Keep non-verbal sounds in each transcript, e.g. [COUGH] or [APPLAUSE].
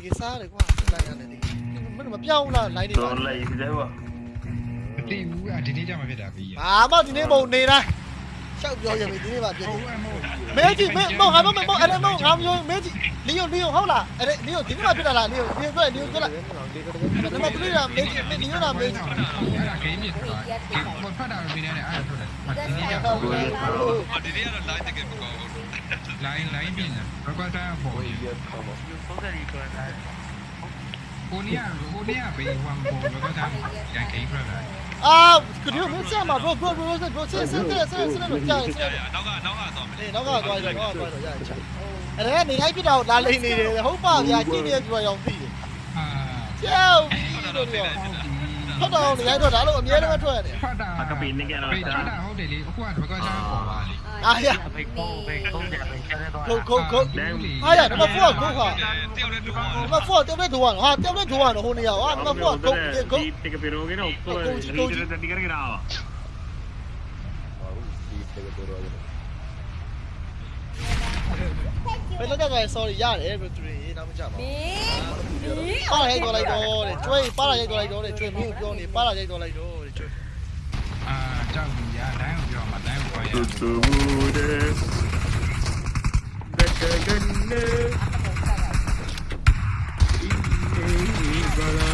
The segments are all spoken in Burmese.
APK စားရတယ်ကွာစလိုက်ရတယ်မင်းမပြောင်းလား line တွေပါတော့လိုက်တယ်ဗောမသိဘူးအဒီနေ့ကျမှဖြစ်တာပြီးရဘာမှဒီနေ့မဟုတ်နေတိုင်းရှောက်ပြောရပြီဒီနေ့ပါပြည့်ဟုတ်တယ်အမို့မဲကြီးမဲမောင်ငါမမောင်အဲ့ဒါမောင်ငါမျိုးမဲကြီးလီယိုလီယိုဟုတ်လားအဲ့ဒါလီယိုဒီနေ့မှဖြစ်တာလားလီယိုလီယိုပြောလီယိုပြောလားနံပါတ်3လားမဲကြီးမဲလီယိုလားမဲကြီးအဲ့ဒါဂိမ်းမြစ်သွားဘာဖတ်တာပြီးနေတယ်အဲ့ဒါထွက်တယ်ဒီနေ့ကျအော်ဒီနေ့ကတော့ live တကယ်မကောင်းဘူး လိုင်းလိုင်းပြင်တယ်ဘကွာတာပေါ်ရသုံးတယ်ဒီကွာလားဟိုနေ့ကဟိုနေ့ကဘေးဝမ်ပေါ်ဘကွာတာရန်ဂိမ်းထွက်လာအာကဒီမင်းဆက်မှာ bro bro bro bro ဆက်ဆက်ဆက်ဆက်ဆက်လို့ကြာတယ်ရရနောက်ကနောက်ကသွားမယ်အေးနောက်ကသွားတယ်နောက်ကသွားတယ်ရရချအဲ့ဒါကနေလိုက်ပြတော့လာလိမ့်နေတယ်ဟုတ်ပါဗျာကြည့်နေပြောရောင်ပြီးတယ်အာကျောက်ပြီးတော့ပြောဟုတ်တော့နေရိုက်တော့ဒါလို့အမြဲတမ်းထွက်ရတယ်ဖတ်တာကပင်းနေကြတော့ဘေးဖတ်တာဟုတ်တယ်လေအခုကဘကွာတာပေါ်ပါလေ အာရဘေကုန်းဘေကုန်းကြဘေကျဲတော့ခုတ်ခုတ်ခုတ်အာရနံပါတ်4ကခုတ်ခါတယောက်နဲ့တူပါနံပါတ်4တက်တဲ့ဒိုးကဟာတက်တဲ့ဒိုးကတော့ဟိုနေရဟာနံပါတ်4ကခုတ်ခုတ်ဒီတကပေရောကတော့ကိုယ်ဒီဒီကရကရာဘယ်လိုကြကြ sorry ရတယ်ဘယ်သူတွေနောက်မကြပါမဘူးင်းမင်းပါရိုက်တော့လိုက်တော့တဲ့ကျွေးပါရိုက်တော့လိုက်တော့တဲ့ကျွေးမင်းကိုပြောနေပါရိုက်တော့လိုက်တော့ တိုင်းကိုပြောမှာတိုင်းကိုပြောရတူတူတဲ့ဘက်ကန်နေဒီဘာလာ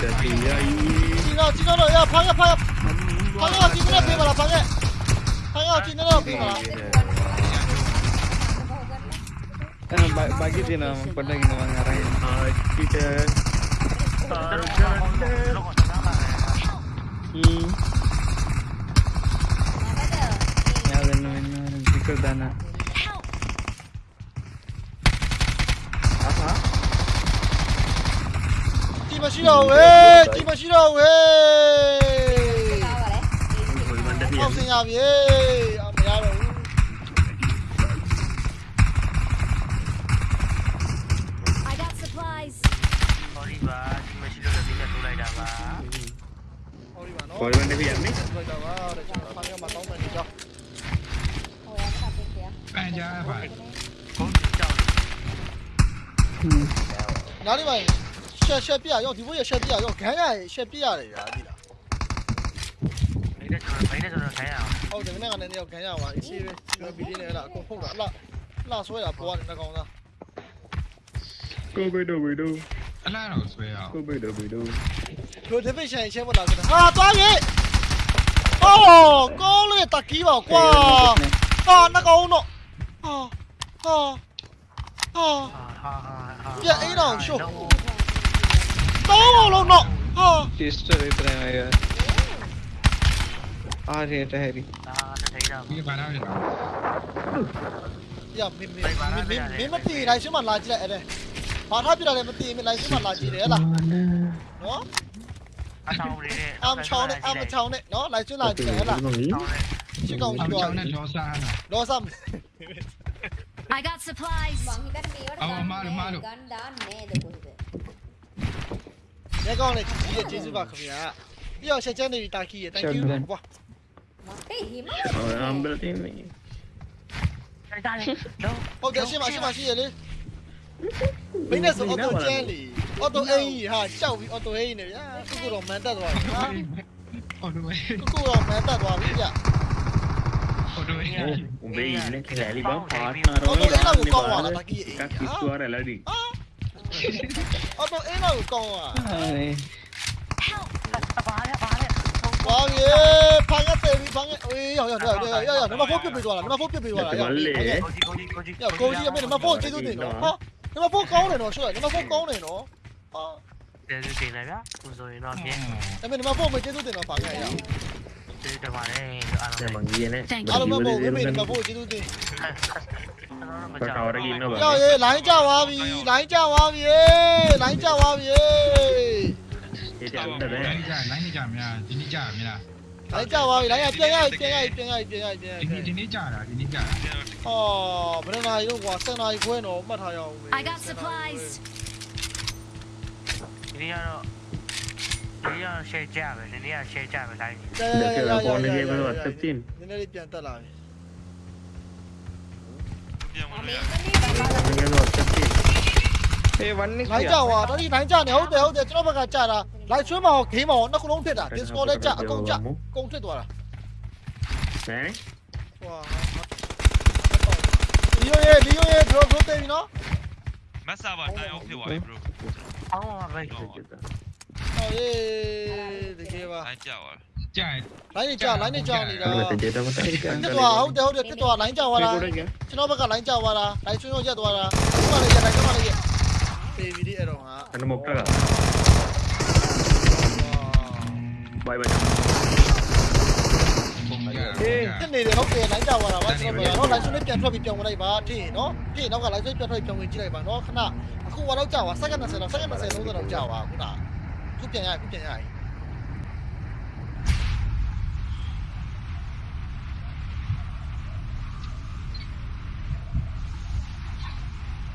တတိယီဒီတော့ဒီတော့ရဖားရဖားဖားရဒီနေ့ပြေးပါလားဖားရဖားရဒီနေ့ပြေးပါလား Ah, ba- bagi din naman pala ginawa nga rin. အာဒီတဲ့အာကန်နေ Hmm. Yun. Sikil dana. Aha. ဒီမရှိတော့ဝေးဒီမရှိတော့ဝေးဘယ်မှာတည်းအောက်ဆင်းရပြီအမရတော့ဘူး I got supplies sorry ပါဒီမရှိလို့လည်းဒီနဲ့ထိုးလိုက်တာပါဟောဒီပါနော် Pwede man nabiyan ni. လိုက်တာပါတဲ့ကျွန်တော်ဖားရမှာတောင်းမယ်ဒီကြောင့် ပန်ကြားပါကုန်းကြောက် Hmm. နားလေးပါရှက်ရှက်ပြရောဒီဘိုးရရှက်ပြရောခန်းရရှက်ပြရတယ်ဗျာဒီလားနေတဲ့ကျွန်တော်နေတဲ့ကျွန်တော်ခိုင်းရအောင်ဟုတ်တယ်မနေ့ကလည်းနေရောက်ခန်းရပါအစီပဲပြောပြီးနေလားအကုန်ဖုတ်တာအလားအလားဆွဲတာပေါ်ရတယ်နှကောင်သား Go bedo bedo. အလားတော့ဆွဲအောင် Go bedo bedo. လိုဒီဖစ်ရှင်ရှင်းမလားဆိုတာဟာသွားပြီအော်ကောင်းလေတကီးပါကွာဟာနှကောင်တော့ ဟာဟာဟာဟာဟာဟာပြအိမ်တော်ရှုပ်တော့လုံးတော့ဟာ Sister itra na yan. Ah, rin ito, Harry. ဒါထိုင်တာဒီဘာသာဖြစ်တာရမင်းမင်းမင်းမင်းမတည်လိုက်ရှင်းမလာကြည့်လိုက်အဲ့ဒါဘာထားပြတာလဲမတည်မလိုက် ရှင်းမလာကြည့်တယ်ဟလားနော်အချောင်းလေးနဲ့အမ်ချောင်းနဲ့အမ်ချောင်းနဲ့နော်လိုက်ရှင်းလာကြည့်တယ်ဟလားရှင်းကောင်းအကြည့်ချောတော့င်းနဲ့ဒေါ်စားတာလောဆမ် I got supplies ရဲကောင်းနဲ့ကြီးရဲ့ကျေးဇူးပါခင်ဗျာပြီးတော့ရှက်ချမ်းနေပြီတာကီရဲ့ thank you ကွာ Oh, ambal din eh. ထိုင်တာလေတော့ဟုတ်တယ်ရှင်းပါရှင်းပါရှင်းရလေမင်းနဲ့ဆိုအော်တိုကျန်းလီအော်တိုအိမ်ဟာကြောက်ပြီးအော်တိုအိမ်နေဗျာခုခုတော့မန်တက်သွားပြီဟာဟုတ်တယ်ခုခုတော့မန်တက်သွားပြီဗျဟုတ်တယ် Oh, umbe ini kaya ba partner အော်တိုအိမ်တော့ကောင်းသွားလားတာကီအိမ် Kaki suara lagi. အော်တိုအိမ်တော့ကောင်းသွား Ay. ပါရပါရဝါရေဖန်ရတဲ့ပြီဖန်ရအေးရောက်ရောက်ရောက်ရောက်ရောက်နံပါတ်4ပြစ်ပေးသွားလားနံပါတ်4ပြစ်ပေးသွားလားရောက်ကိုကြီးကိုကြီးကိုကြီးရောက်ကိုကြီးအမေနံပါတ်4ကျေးဇူးတင်နော်ဟာနံပါတ်4ကောင်းတယ်နော်ရှေ့နံပါတ်4ကောင်းတယ်နော်ဟာကျေးဇူးတင်လိုက်ဗျာကိုဆိုရင်တော့ပြင်းအမေနံပါတ်4မကျေးဇူးတင်တော့ဖန်ရရောက် ကျေးဇူးတင်ပါတယ်အားလုံး Sa mangiyan eh. Thank အားလုံးမဟုတ်ဘူးမေနံပါတ်4ကျေးဇူးတင်မကြောက် Kakawara gino ရောက် ba? ရေလိုင်းကြသွားပြီလိုင်းကြသွားပြီလိုင်းကြသွားပြီ Ito ang လို dala. င်းကြလိုင်းကြများဒီနေ့ကြမလားလိုင်းကြသွားပြီလိုင်းရပြန်ရပြန်ရပြန်ရပြန်ရပြန်ရဒီနေ့ဒီနေ့ကြတာဒီနေ့ကြတာဟောဘယ်နာရီတော့ကွာ7နာရီခွဲတော့မှတ်ထားရအောင် I got supplies ဒီနေ့ကတော့ ဒီရ share ကြပဲဒီနေ့က share ကြပဲလိုက်ရရရရရ Kasi ako na ရ niya ba WhatsApp din. နည်းနည်းလေးပြန်တက်လာပြီပြန်ဝင်လို့ရ Ano yan WhatsApp din? Hey, one is လိုင်းကြွာတော်ဒီလိုင်းကြနေဟုတ်တယ်ဟုတ်တယ်ကျွန်တော်ဘက်ကကြတာလိုက်ဆွဲမအောင်ဂိမ်းမအောင်နှစ်ခုလုံးဖြစ်တာ Discord လည်းကြအကုန်ကြအကုန်ဖြစ်သွားတာဟမ်ဟွာလီယိုရဲ့လီယိုရဲ့ drop drop တယ်ပြီနော်မက်ဆာပါတိုင်အောင်ဖြစ်သွားပြီ bro အောင်းပါပဲဟောရေးတ ကယ်ပါတိုင်းကြောက်သွားကြိုက်လိုင်းနေကြလိုင်းနေကြနေတာအဲ့ဒါတကြတော့မတိုင်ကန်ဖြစ်သွားဟုတ်တယ်ဟုတ်တယ်ဖြစ်သွားလိုင်းကြသွားတာကိုရကကျွန်တော်ဘက်ကလိုင်းကြသွားတာလိုင်းဆွဲရောရက်သွားတာဒီမှာလည်းရက်တိုင်းဒီမှာလည်းရက်ပေဗီဒီအဲ့တော့ဟာအနမုတ်တာဘိုင်ဘိုင်ပုံရဖြစ်နေတယ်ဟုတ်တယ်လိုင်းကြသွားတာပါကျွန်တော်ကတော့လိုင်းဆွဲနဲ့ပြန်ထွက်ပြီးပြန်ဝင်လိုက်ပါထင်နော်ထင်နောက်ကလိုင်းဆွဲပြန်ထွက်ပြန်ဝင်ကြည့်လိုက်ပါနော်ခဏအခုဝါတော့ကြာသွားစက္ကန့်20တော့စက္ကန့်20 30တော့ကြာသွားခုန ခုပြန်ရခုပြန်ရပြီ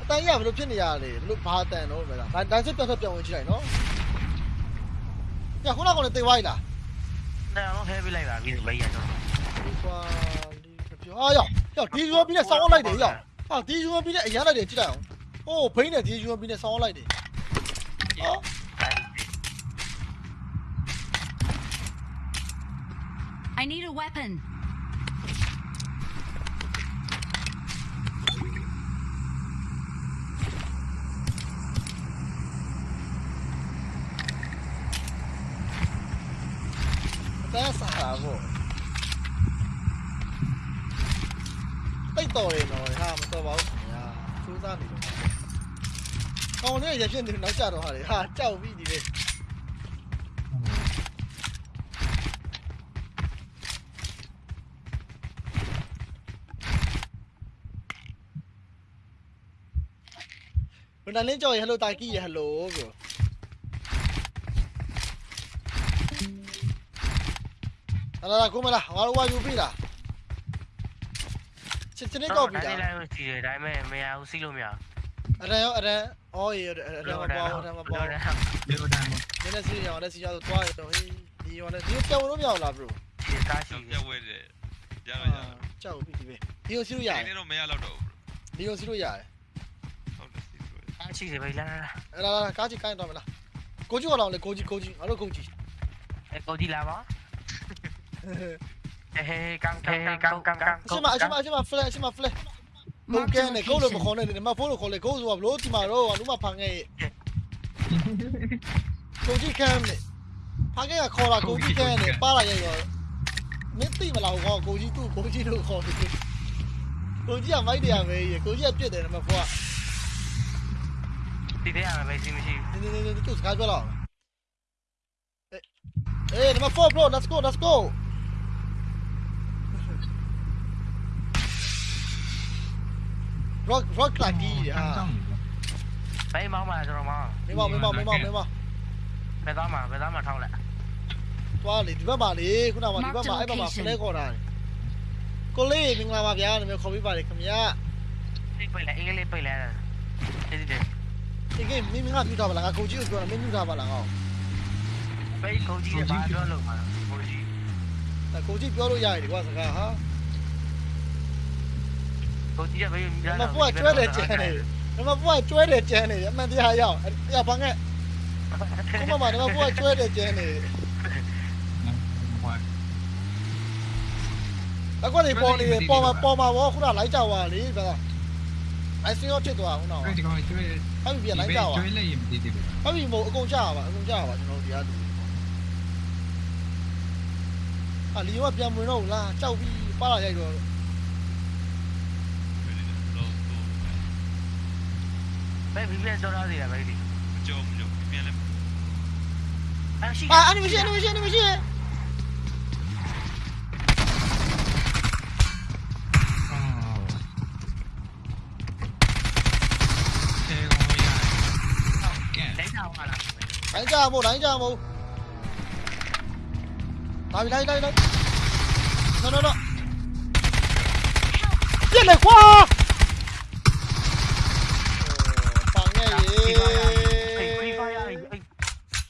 အတန်းရဘယ်လိုဖြစ်နေရလဲဘယ်လိုဘာတန်တော့ပဲလားဒါဒါစစ်ပြန်ထွက်ပြန်ဝင်ကြည့်လိုက်နော်ညခုနကလည်းတေးဝိုင်းလားဒါတော့ဟဲပြီးလိုက်ပါပြီဘေးရတော့ဒီကွာဒီပြောအာရောက်ရောက်ဒီယူပြီးနဲ့ဆောင်းလိုက်တယ်ရောက်ဟာဒီယူပြီးနဲ့အရမ်းလိုက်တယ်ကြည့်လိုက်အောင်ဟိုးဘိန်းနဲ့ဒီယူပြီးနဲ့ဆောင်းလိုက်တယ်ဟော I need a weapon. အတန်းစားတာပေါ့တိတ်တော်တယ်နော်ဟာမတော်ပါဘူးခင်ဗျာစူးစမ်းနေတော့ကောင်းနေရဖြစ်နေနောက်ကြတော့ဟာလေဟာကြောက်ပြီးဒီလေဘယ်နဲ့ကြော်ရဟလိုတာကီရ ဟလိုကိုလာလာကိုမလားငါတို့ဝါယူပြီလားချစ်ချစ်နေတော့ပြီဒါလားလေးလိုက်စီတယ်ဒါပေမဲ့မရဘူးစီးလို့မရအရန်ရောအရန်အော်ရအရန်မပေါ်အရန်မပေါ်တော့ဒီလိုတမ်းနည်းနည်းစီးရအောင်လက်စီရတော့တွားရတော့ဟေးဒီရောလည်းဒီပြောင်းလို့မရဘူးလား bro ဒီကားရှိတော့ပြ ကားရှိတယ်ဘေးလာလာအဲ့ဒါကားကြီးကိုင်းတော့မလားကိုကြီးကတော့လေကိုကြီးကိုကြီးငါတို့ကိုကြီးအဲကိုဒီလာပါအဲဟဲကန်ကန်ကန်ကန်ကန်အရှင်မအရှင်မအရှင်မ flash အရှင်မ flash ဘုတ် Marked ကဲ a နဲ့ကိုလို့မ location. ခေါ်နဲ့ဒီမှာဖုန်းလို့ခေါ်လေကိုဆိုတော့ဘလို့ဒီမှာတော့လူမဖန်ခဲ့ကိုကြီးကမ်းနဲ့ဖန်ခဲ့ကခေါ်လာကိုကြီးကမ်းနဲ့ပါလာရရောမင်းသိမလားဟောကိုကြီးသူ့ကိုကြီးလို့ခေါ်တယ်ကိုကြီးကမိုက်တယ်ပဲကိုကြီးကပြစ်တယ်မဖော် ဒီတဲ့ရမယ်စီမရှိနေနေနေသူစကားပြောတော့အေးနံပါတ်4 bro let's go let's go rock rock လာကြီးဟာဘေးမောင်းမှာကျွန်တော်မောင်းမင်းမမင်းမမင်းမမင်းမဘယ်သားမှာဘယ်သားမှာထောက်လိုက်သွားလေဒီဘက်မှာလေခုနကဒီဘက်မှာအဲ့ဘက်မှာ flag ခေါ်တာကိုလေးမင်္ဂလာပါဗျာနာမည်ခေါ်ပေးပါလေခင်ဗျာဒီပိတ်လိုက်အင်္ဂလိပ်ပိတ်လိုက်တယ် ဒီဒီဒီကိမင်းမင်းကပြထားပါလားငါကိုကြီးကိုပြောတာမင်းပြထားပါလားငါ့ဘေးကိုကြီးဘာပြောလို့မှာကိုကြီးကိုကြီးပြောလို့ရတယ်ကွာစကားဟာကိုကြီးကဘေးနံပါတ်4ကကျွဲတယ်ကျန်တယ်နံပါတ်4ကကျွဲတယ်ကျန်တယ်အမှန်တရားရောက်ရပါငဲ့ခုမှမနံပါတ်4ကကျွဲတယ်ကျန်တယ်အကွက်တွေပေါ်နေတယ်ပေါ်မှာပေါ်မှာဘောခုနလိုက်ကြသွားလေဗျာ လိုက်စင်းရောဖြစ်သွားခုနကကျွေးဒီကောင်ကျွေးဟပ်ပြီပြန်လိုက်ကြသွားကျွေးလိုက်ရင်မတည်တည်ဘူးဟပ်ပြီမို့အကုန်ကြပါအကုန်ကြပါကျွန်တော်တို့ဒီအားတူအာလီယိုကပြန်ဝင်တော့ဘူးလားကြောက်ပြီးပါလာရိုက်တော့လုံးတော့ဘေးဘီပြန်ကြောက်ရသေးတယ်ဘေးဒီကြုံကြုံပြန်လဲအရှိအာအနီမေးရှင်းအနီမေးရှင်းအနီမေးရှင်း đánh cha một đánh cha một tao bị đánh đánh đánh nó nó nó chết này quá thằng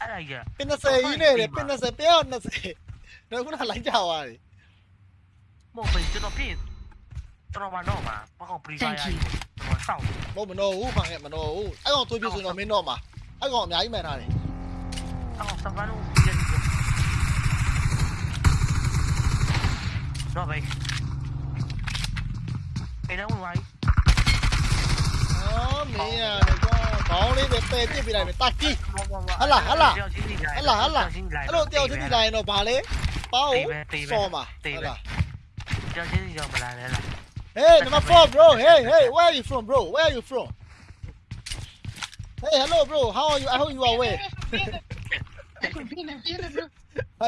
này pin nó xe ý này pin nó xe pin nó xe nó cũng là đánh chào à một mình chưa tập pin တော်မတော့မှာမကောင်ပရီဗိုင်ယာကိုတော်စောင့်လို့မနော်ဘူးဖောင်ရဲ့မနော်ဘူးအဲ့ကောင်သွေးပြဆိုတော့မင်းတော့မှာအဲ့ကောင်အများကြီးမှန်တာတယ် Avalo geldi. No, băi. Enau mai. Đó, này có có đi về tê tiếp bị này bị tắc chi. Hả là hả là. Hả là hả là. Hello này nó bà lấy. Bao. So mà. Hả Tiêu thế giờ mà lại là. Hey, number four, bro. Hey, hey, where are you from, bro? Where are you from? Hey, hello, bro. How are you? how hope you are well. ဟုတ်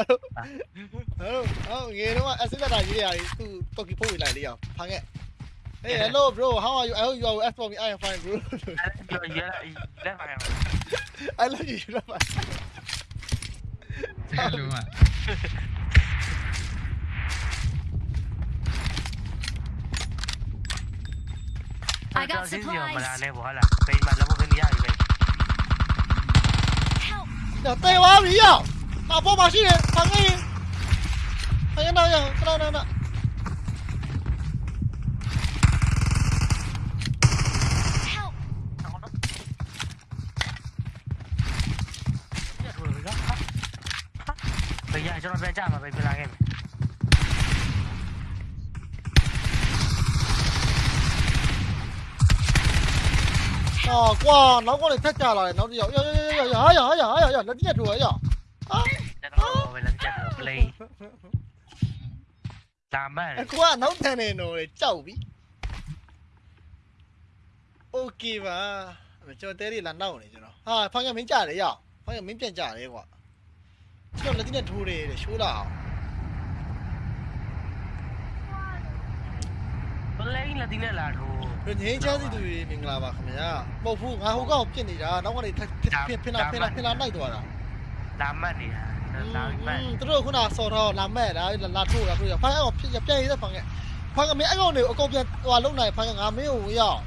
ဟုတ်ဟုတ်ငယ်တော့အစစ်တက်တာကြီးတွေသူတော်ကီပို့ဝင်လိုက်လေရောဖာခဲ့ à? Hey, hello, bro. How are you? I hope you are as for me. I am fine, bro. I love you. [LAUGHS] I love you. You. Hello, man. I got supplies. 逮娃娃鱼啊大宝马系列大个鱼哎呀妈呀不大不不大别别了就站别别拿给你 아, 와, 나고는 택자라. 나도 야, 야, 야, 야, 야, 야, 야, 야, 야, 나 진짜 좋아, 야. 아, play. Tamal. Quá nấu thế này rồi, cháu bị. Ok mà, mình cho tới đi lần đầu này cho nó. À, phong nhà mình trả đấy à? Phong nhà mình tiền trả đấy quá. Cho nó tính là thu đi để chú đảo. 修了，play လက်ဒီနဲ့လာတော့ငင်းချမ်းစီသူတွေမင်္ဂလာပါခင်ဗျာမဟုတ်ဘူးငါဟိုကောင်ပြစ်နေတာနောက်ကနေဖင်ဖင်လာဖင်လာဖင်လာနိုင်သွားတာဒါမှန်နေတာဒါမှန်သူတို့ခုနစော်တော့လာမဲ့တာလာထိုးတာထိုးရဖိုင်အောင်ဖြစ်ပြန်ရတဲ့ဖိုင်ကဖိုင်ကမင်းအဲ့ကောင်တွေကိုအကုန်ပြန်ဟိုလုံနိုင်ဖိုင်ကငါမင်းကိုရောက်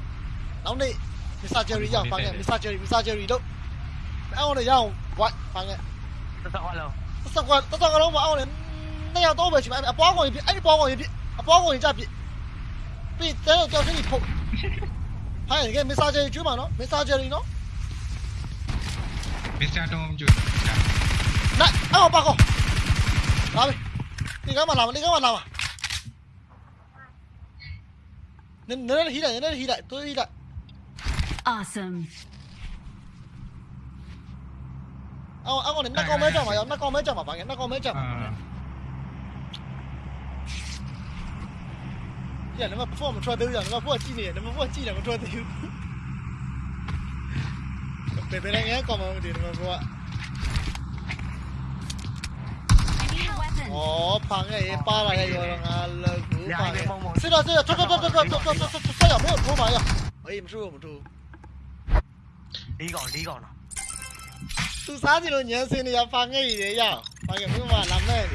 နောက်နေ့မစ္စတာဂျယ်ရီရောက်ဖိုင်ကမစ္စတာဂျယ်ရီမစ္စတာဂျယ်ရီလို့အဲ့ကောင်တွေရောက်ဝိုက်ဖိုင်ကတော်တော်လုံးစကွာတော်တော်လုံးမအောင်လေနှစ်ယောက်တော့ပဲရှိမှာအပွားကောင်ကြီးပြအဲ့ဒီပွားကောင်ကြီးပြအပွားကောင်ကြီးကြပြပြီးတဲတော့ကြောက်ချင်းကြီးဖုတ်ဖိုင်ကမစ္ 때려 저기 포 아, 이게 메시지 주마 너? 메시지 너? 메시지 좀 줘. 나, 아, 오빠 거. 나비. 네가 말 나와. 네가 말 나와. 너 너는 히라, 너는 히라. 또 히라. Awesome. 아, 아, 오늘 나 거면 잡아. 나 거면 잡아. 방에 나 거면 잡아. 他妈，我抽！我抽到鸡呢！他妈，我抽到鸡，他妈，我抽到丢！变变成这样，搞毛的！他妈，我……哦，防的哎，把那个油缸扔，丢！是啊，是啊，冲冲冲冲冲冲冲冲冲冲！小朋友，多买呀！哎，没收没收。离岗，离岗了。都三十多年了，现在还防哎呀，胖的没完，难卖的。